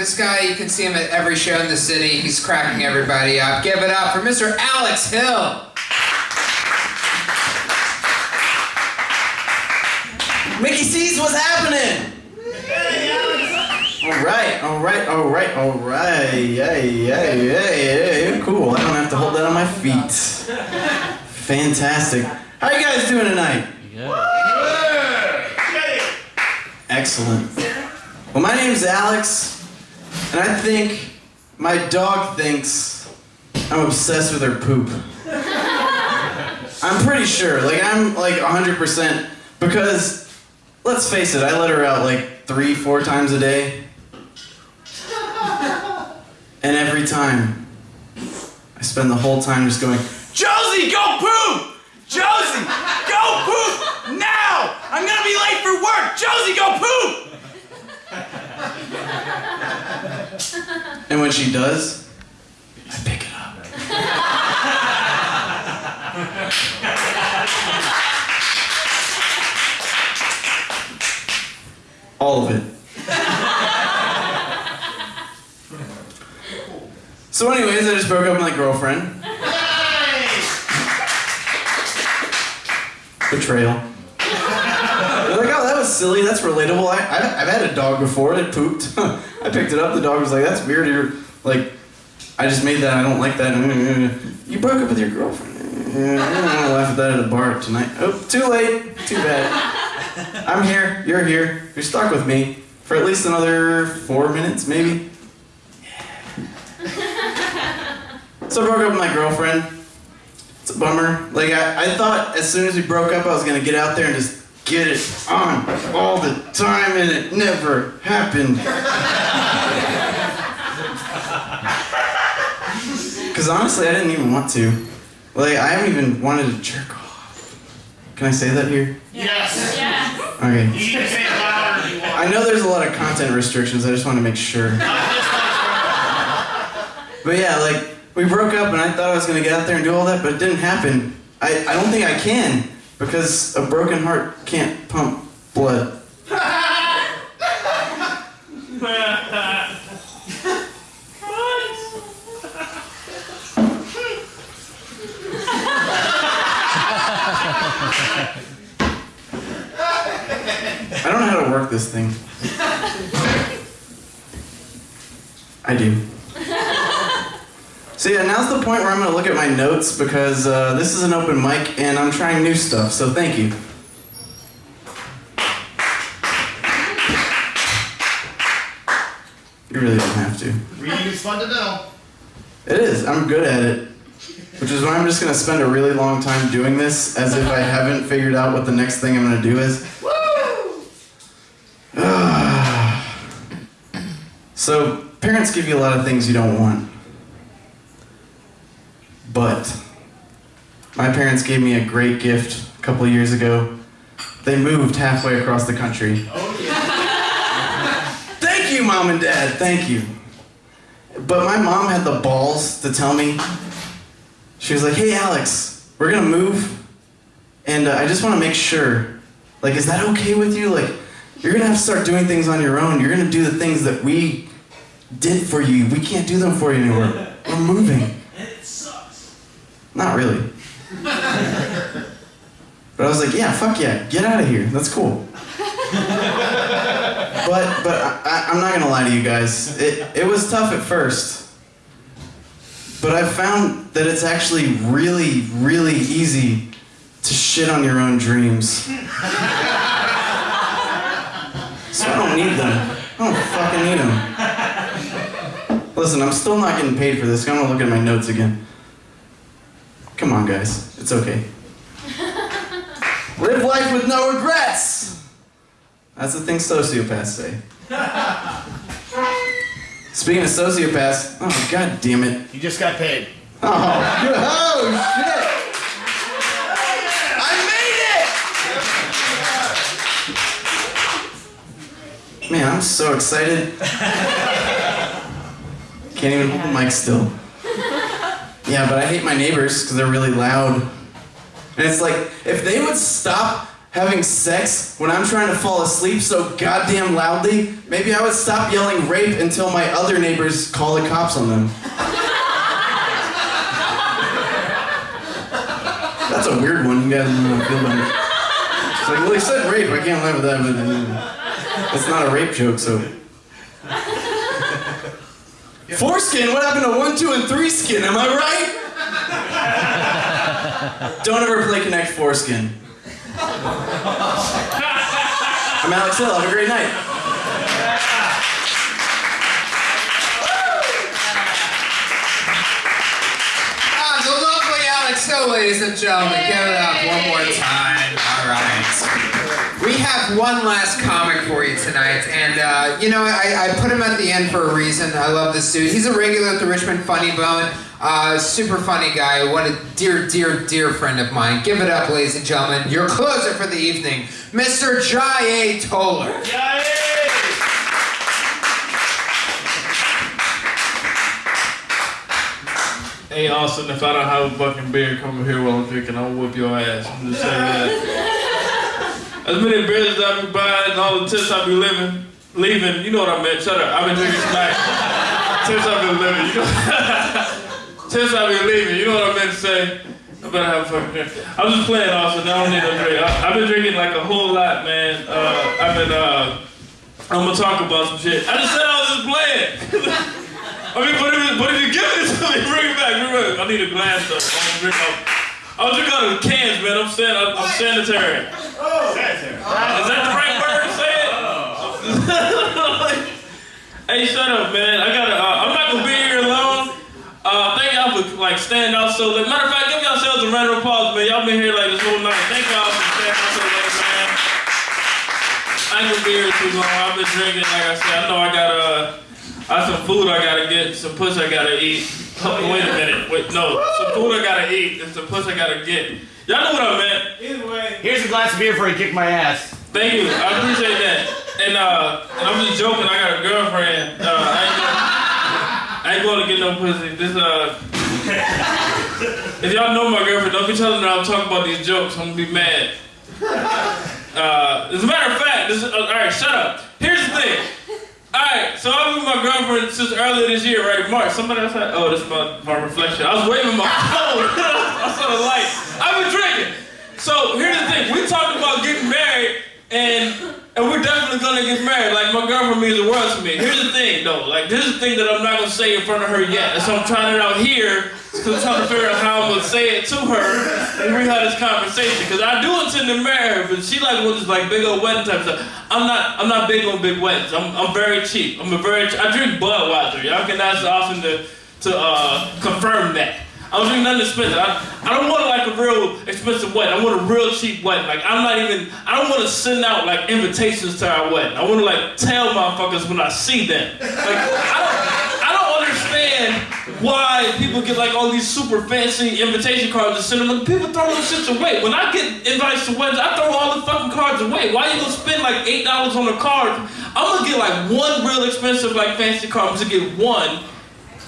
this guy, you can see him at every show in the city. He's cracking everybody up. Give it up for Mr. Alex Hill. Mickey C's, what's happening? All right, all right, all right, all right. Hey, hey, hey, hey, cool. I don't have to hold that on my feet. Fantastic. How you guys doing tonight? Excellent. Well, my name's Alex, and I think my dog thinks I'm obsessed with her poop. I'm pretty sure. Like, I'm like 100% because, let's face it, I let her out like three, four times a day. And every time, I spend the whole time just going, Josie, go poop! Josie, go poop now! I'm gonna be late for work! Josie, go poop! And when she does, I pick it up. All of it. So, anyways, I just broke up with my girlfriend. Betrayal. They're like, oh, that was silly. That's relatable. I, I, I've had a dog before. It pooped. I picked it up. The dog was like, that's weird. You're like, I just made that. I don't like that. You broke up with your girlfriend. Yeah, I don't want to laugh at that at a bar tonight. Oh, too late. Too bad. I'm here. You're here. You're stuck with me for at least another four minutes, maybe. So I broke up with my girlfriend. It's a bummer. Like I, I thought as soon as we broke up I was gonna get out there and just get it on all the time and it never happened. Cause honestly I didn't even want to. Like I haven't even wanted to jerk off. Can I say that here? Yes. Okay. You can say it louder if you want. I know there's a lot of content restrictions, I just want to make sure. But yeah, like, we broke up and I thought I was gonna get out there and do all that, but it didn't happen. I, I don't think I can, because a broken heart can't pump blood. I don't know how to work this thing. I do. So yeah, now's the point where I'm gonna look at my notes because uh, this is an open mic and I'm trying new stuff, so thank you. You really don't have to. Reading is fun to know. It is. I'm good at it. Which is why I'm just gonna spend a really long time doing this as if I haven't figured out what the next thing I'm gonna do is. Woo! so, parents give you a lot of things you don't want. But, my parents gave me a great gift a couple years ago. They moved halfway across the country. Thank you, mom and dad. Thank you. But my mom had the balls to tell me, she was like, hey, Alex, we're gonna move, and uh, I just wanna make sure, like, is that okay with you? Like, you're gonna have to start doing things on your own. You're gonna do the things that we did for you. We can't do them for you anymore. We're moving. It sucks. Not really. But I was like, yeah, fuck yeah, get out of here. That's cool. but but I, I, I'm not gonna lie to you guys. It it was tough at first. But I've found that it's actually really, really easy to shit on your own dreams. So I don't need them. I don't fucking need them. Listen, I'm still not getting paid for this. I'm gonna look at my notes again. Come on, guys. It's okay. Live life with no regrets! That's the thing sociopaths say. Speaking of sociopaths, oh god damn it. You just got paid. Oh, oh shit! I made it! Man, I'm so excited. Can't even hold the mic still. Yeah, but I hate my neighbors because they're really loud. And it's like, if they would stop having sex when I'm trying to fall asleep so goddamn loudly, maybe I would stop yelling rape until my other neighbors call the cops on them. That's a weird one. You guys don't feel. It's like, well, he said rape. I can't live with that, uh, it's not a rape joke, so. Foreskin? What happened to one, two, and three skin? Am I right? Don't ever play Connect Foreskin. I'm Alex Hill. Have a great night. Ah, the lovely Alex Hill, ladies and gentlemen. Give it up one more time. Have one last comic for you tonight, and uh, you know I, I put him at the end for a reason. I love this dude. He's a regular at the Richmond Funny Bone. Uh, super funny guy. What a dear, dear, dear friend of mine. Give it up, ladies and gentlemen. Your closer for the evening, Mr. Jai A. Toller. Hey Austin, if I don't have a fucking beer, come over here while I'm drinking. I'll whoop your ass. I'm just saying that. As many beers as I be buying and all the tips I be living, leaving, you know what I meant. Shut up. I've been drinking tonight. tips I've been living, you know. tips I've been leaving, you know what I meant to say. I better have a fucking drink. I'm just playing, Austin. I don't need no drink. I, I've been drinking like a whole lot, man. Uh, I've been, uh, I'm gonna talk about some shit. I just said I was just playing. I mean, but if, but if you give it to me, bring it back, bring it back. I need a glass though. I'm gonna drink out. Out of the cans, man. I'm san- I'm, I'm sanitary. Is that the right word to say it? hey, shut up, man. I gotta. Uh, I'm not gonna be here alone. Uh, thank y'all for like standing out so late. Matter of fact, give yourselves a round of applause, man. Y'all been here like this whole night. Thank y'all for standing out so late, man. I ain't gonna be here too long. I've been drinking, like I said. I know I got uh, I some food I gotta get, some puss I gotta eat. Oh, wait a minute, wait, no, some food I gotta eat and some puss I gotta get. Y'all know what I meant. Here's a glass of beer before you kick my ass. Thank you, I appreciate that. And uh, and I'm just joking. I got a girlfriend. Uh, I ain't gonna, I ain't going to get no pussy. This uh, if y'all know my girlfriend, don't be telling her I'm talking about these jokes. I'm gonna be mad. Uh, as a matter of fact, this is, uh, all right. Shut up. Here's the thing. All right, so I've been with my girlfriend since earlier this year, right? March. Somebody else had, oh, this is my, my reflection. I was waving my phone. I saw the light. I've been drinking. So here's the thing. We talked about getting married, and and we're definitely gonna get married. Like my girlfriend means the world to me. Here's the thing, though. Like this is the thing that I'm not gonna say in front of her yet. And so I'm trying it out here because I'm trying to figure out how I'm gonna say it to her and we have this conversation. Because I do intend to marry her, but she like wants this like big old wedding type stuff. I'm not. I'm not big on big weddings. I'm. I'm very cheap. I'm a very. I drink Budweiser. Y'all can ask Austin to to uh, confirm that. I don't drink nothing expensive. I, I don't want like a real expensive wedding. I want a real cheap wedding. Like I'm not even. I don't want to send out like invitations to our wedding. I want to like tell motherfuckers when I see them. Like I don't. I don't understand why people get like all these super fancy invitation cards and send them. People throw those shits away. When I get invites to weddings, I throw all the fucking cards away. Why you gonna spend like eight dollars on a card? I'm gonna get like one real expensive like fancy card. I'm gonna get one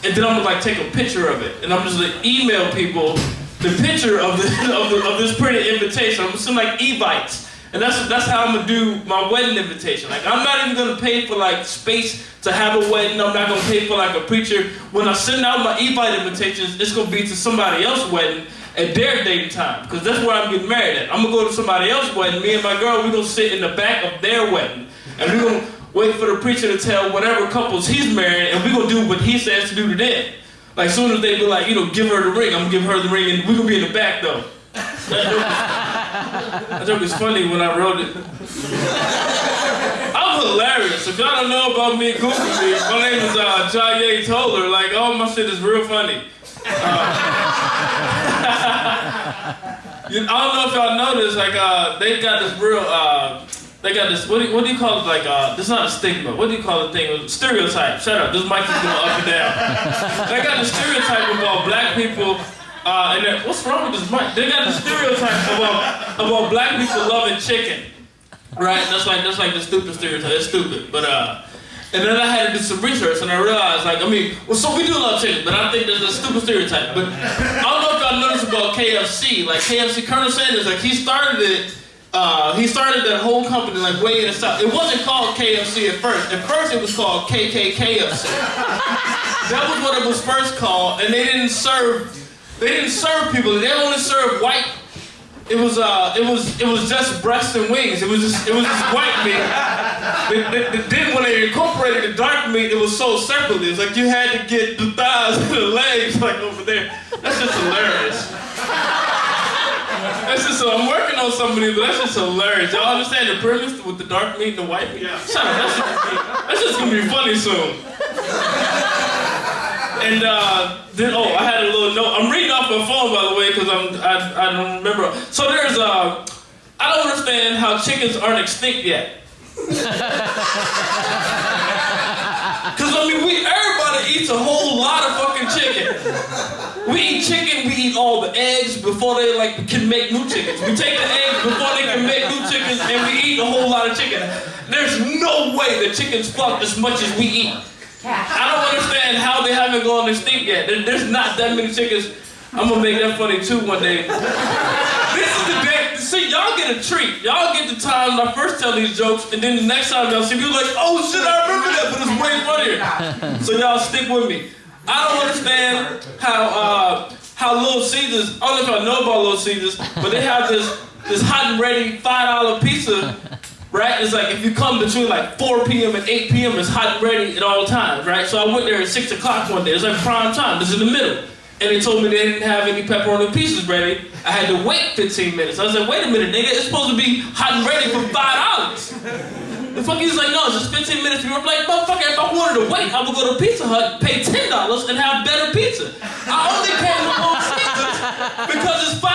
and then I'm gonna like take a picture of it, and I'm just gonna email people the picture of the, of, the, of this printed invitation. I'm gonna send like e-vites, and that's that's how I'm gonna do my wedding invitation. Like I'm not even gonna pay for like space to have a wedding. I'm not gonna pay for like a preacher. When I send out my e-vite invitations, it's gonna be to somebody else's wedding at their date time, because that's where I'm getting married at. I'm gonna go to somebody else's wedding. Me and my girl, we're gonna sit in the back of their wedding, and we're gonna wait for the preacher to tell whatever couples he's married, and we're gonna do what he says to do to them. Like soon as they be like, you know, give her the ring, I'm gonna give her the ring, and we're gonna be in the back though. That joke, is funny when I wrote it. I'm hilarious. If y'all don't know about me, Google me. My name is uh, Jaye Toller. Like, all my shit is real funny. Uh, I don't know if y'all noticed, like, uh, they got this real, uh, they got this, what do, you, what do you call it, like, uh, this is not a stigma, what do you call the thing, stereotype, shut up, this mic is going up and down. they got the stereotype about black people, uh, and what's wrong with this mic? They got the stereotype about, about black people loving chicken, right? That's like, that's like the stupid stereotype, it's stupid, but, uh, and then I had to do some research, and I realized, like, I mean, well, so we do love chicken, but I think there's a stupid stereotype. But I don't know if y'all noticed about KFC. Like, KFC, Colonel Sanders, like, he started it Uh, he started that whole company like way in the south. It wasn't called KFC at first. At first, it was called KKKFC. that was what it was first called, and they didn't serve. They didn't serve people. They only served white. It was uh, it was it was just breast and wings. It was just it was just white meat. They- then when they incorporated the dark meat, it was so circular. It's like you had to get the thighs and the legs like over there. That's just hilarious. That's just so I'm working on somebody, but that's just hilarious. Y'all understand the premise with the dark meat and the white meat? Shut up, that's just, gonna be, that's just gonna be funny soon. And uh, then oh, I had a little note. I'm reading off my phone by the way because I'm I, I don't remember. So there's uh, I don't understand how chickens aren't extinct yet. Cause I mean we everybody eats a whole lot of fucking chicken. We eat chicken, we eat all the eggs before they like can make new chickens. We take the eggs before they can make new chickens and we eat a whole lot of chicken. There's no way the chickens fuck as much as we eat. I don't understand how they haven't gone extinct yet. There's not that many chickens. I'm gonna make that funny too one day. This is the day. See, y'all get a treat. Y'all get the time when I first tell these jokes, and then the next time y'all see me, you're like, oh shit, I remember that, but it's way funnier. So y'all stick with me. I don't understand how uh, how Little Caesars. I don't know if y'all know about Little Caesars, but they have this this hot and ready five dollar pizza. Right? It's like if you come between like 4 p.m. and 8 p.m., it's hot and ready at all times, right? So I went there at 6 o'clock one day. It's like prime time. It's in the middle. And they told me they didn't have any pepperoni pieces ready. I had to wait 15 minutes. I was like, wait a minute, nigga. It's supposed to be hot and ready for $5. The fuck he's like, no, it's just 15 minutes. I'm like, motherfucker, if I wanted to wait, I would go to Pizza Hut, pay $10 and have better pizza. I only came Little Caesars because it's $5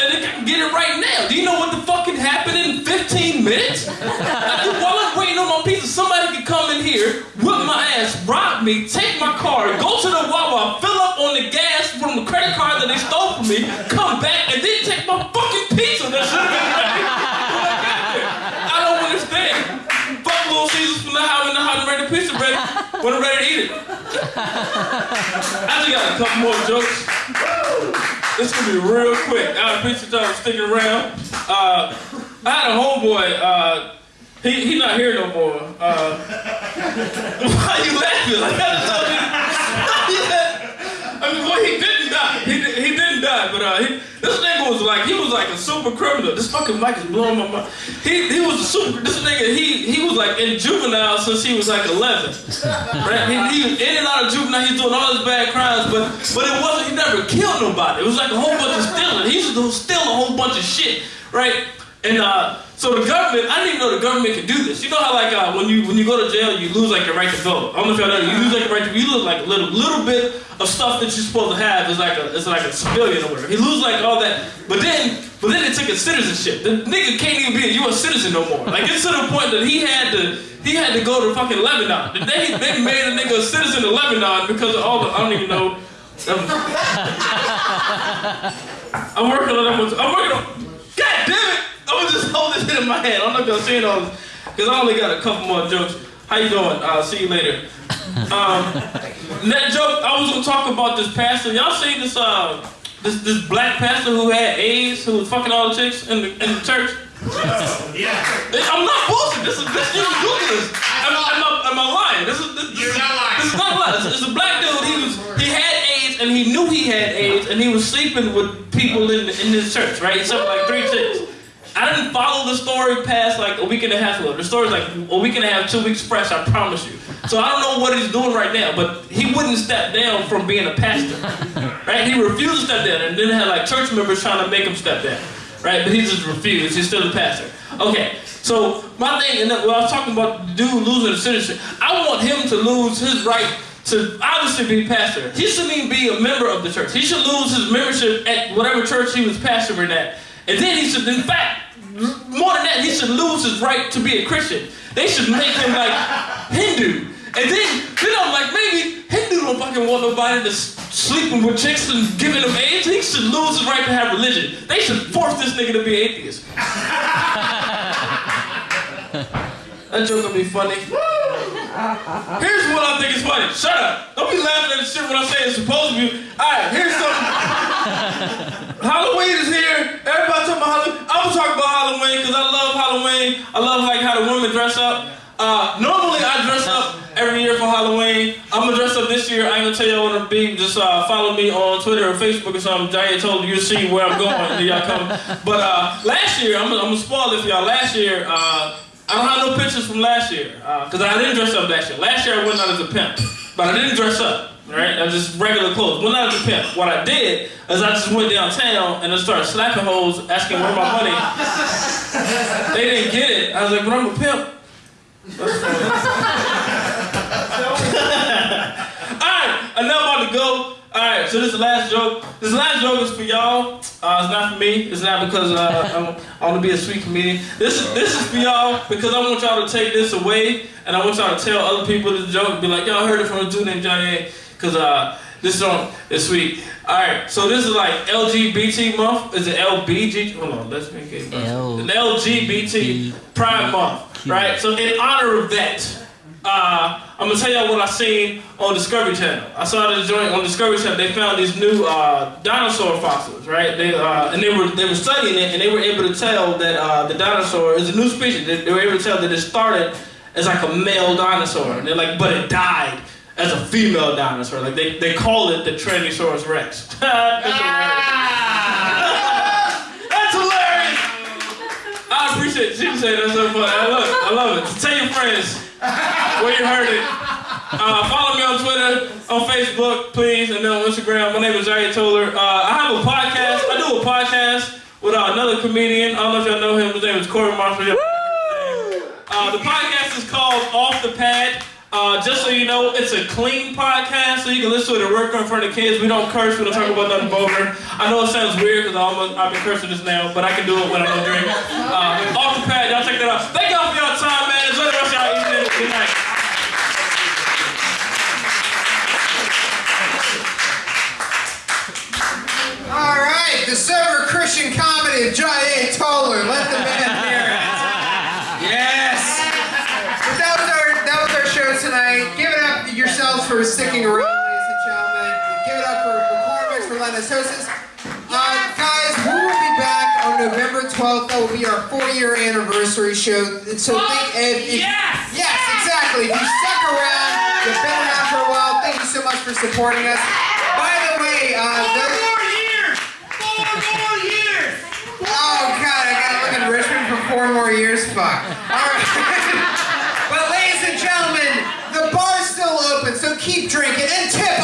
and they can get it right now. Do you know what the fuck can happen in 15 minutes? Like, while I'm waiting on my pizza, somebody can come in here, whip my ass, rob me, take my car, go to the Wawa, fill up on the gas from the credit card that they stole from me, come back, and then take my fucking pizza that should when I'm ready to eat it. I just got a couple more jokes. This gonna be real quick. I appreciate y'all sticking around. Uh, I had a homeboy. Uh, he he not here no more. Uh, why you laughing? Like I just told you. He, this nigga was like he was like a super criminal. This fucking mic is blowing my mind. He he was a super. This nigga he he was like in juvenile since he was like 11. Right? He, he was in and out of juvenile. He's doing all his bad crimes, but but it wasn't. He never killed nobody. It was like a whole bunch of stealing. He used to steal a whole bunch of shit, right? And uh, so the government, I didn't even know the government could do this. You know how like uh, when you when you go to jail, you lose like your right to vote. I don't know if y'all know. You lose like your right to. You lose like a little little bit of stuff that you're supposed to have. Is like a it's like a civilian or whatever. He lose like all that, but then but then they took his citizenship. The nigga can't even be a U.S. citizen no more. Like it's to the point that he had to he had to go to fucking Lebanon. They they made a nigga a citizen of Lebanon because of all the I don't even know. Um, I'm working on that one. I'm working on. God damn it! I'm gonna just hold this shit in my hand. I'm not gonna say it all because I only got a couple more jokes. How you doing? I'll see you later. Um, that joke, I was gonna talk about this pastor. Y'all see this uh this this black pastor who had AIDS, who was fucking all the chicks in the in the church? Yeah. I'm not bullshit. This is this you can Google this. Am, am, I, am I lying? This is this, this, You're not lying. This is not lying. It's, it's a black dude. He was he had AIDS and he knew he had AIDS and he was sleeping with people in in his church. Right? He slept like three chicks. I didn't follow the story past like a week and a half ago. The story's like a week and a half, two weeks fresh, I promise you. So I don't know what he's doing right now, but he wouldn't step down from being a pastor. Right? He refused to step down and then had like church members trying to make him step down. Right? But he just refused. He's still a pastor. Okay. So my thing, and when I was talking about the dude losing his citizenship, I want him to lose his right to obviously be pastor. He shouldn't even be a member of the church. He should lose his membership at whatever church he was pastoring at. And then he should, in fact, more than that, he should lose his right to be a Christian. They should make him like Hindu. And then, then I'm like, maybe Hindu don't fucking want nobody that's sleeping with chicks and giving them AIDS. He should lose his right to have religion. They should force this nigga to be atheist. That joke gonna be funny. Here's what I think is funny. Shut up. Don't be laughing at the shit when I say it's supposed to be. Alright, here's something. Halloween is here. Everybody talking about Halloween. I'm gonna talk about Halloween because I love Halloween. I love like how the women dress up. Uh, normally I dress up every year for Halloween. I'm gonna dress up this year. I ain't gonna tell y'all what I'm be. Just uh, follow me on Twitter or Facebook or something. Jay told you you'll see where I'm going. Y'all come. But uh, last year, I'm I'm gonna spoil it for y'all. Last year, uh, I don't have no pictures from last year because I didn't dress up last year. Last year I went out as a pimp, but I didn't dress up. Right? I just regular clothes. Went not as a pimp. What I did is I just went downtown and I started slapping hoes, asking where my money. they didn't get it. I was like, but I'm a pimp. Alright, enough about to go. Alright, so this is the last joke. This last joke is for y'all. Uh, it's not for me. It's not because uh, I want to be a sweet comedian. This is this is for y'all because I want y'all to take this away and I want y'all to tell other people this joke. And be like, y'all heard it from a dude named Johnny A. Because uh, this on is sweet. Alright, so this is like LGBT month. Is it LBG? Hold on, let's make it. L- An LGBT Pride Month, right? So in honor of that, uh, I'm gonna tell y'all what I seen on Discovery Channel. I saw this joint on Discovery Channel. They found these new uh, dinosaur fossils, right? They uh, and they were they were studying it, and they were able to tell that uh, the dinosaur is a new species. They, they were able to tell that it started as like a male dinosaur, and they're like, but it died as a female dinosaur. Like they, they call it the Tyrannosaurus Rex. That's hilarious. That's hilarious. I appreciate it. She said that's so funny. I love it. I love it. Tell your friends where you heard it. Uh, follow me on Twitter, on Facebook, please, and then on Instagram. My name is Jair Toller. Uh, I have a podcast. I do a podcast with uh, another comedian. I don't know if y'all know him. His name is Corey Marshall. Uh, the podcast is called Off the Pad. Uh, just so you know, it's a clean podcast, so you can listen to it at work in front of kids. We don't curse, we don't talk about nothing vulgar. I know it sounds weird because I've been cursing this now, but I can do it when I don't drink. Uh, off the pad, y'all check that out. Thank y'all for your time, man. Enjoy the rest of y'all evening. Good night. All right, the sober Christian comedy of A. Toller. Let the man hear it. Yes. But that was our that was our show tonight. Give it up yourselves for sticking around, ladies and gentlemen. Give it up for McCormick's for letting us host this. Uh, guys, we will be back on November 12th. That will be our four-year anniversary show. So think if, if Yes! yes, exactly. If you stuck around, you've been around for a while. Thank you so much for supporting us. By the way, uh, those, years! Four more years! Oh god, I gotta live in Richmond for four more years? Fuck. Alright. but open, so keep drinking and tip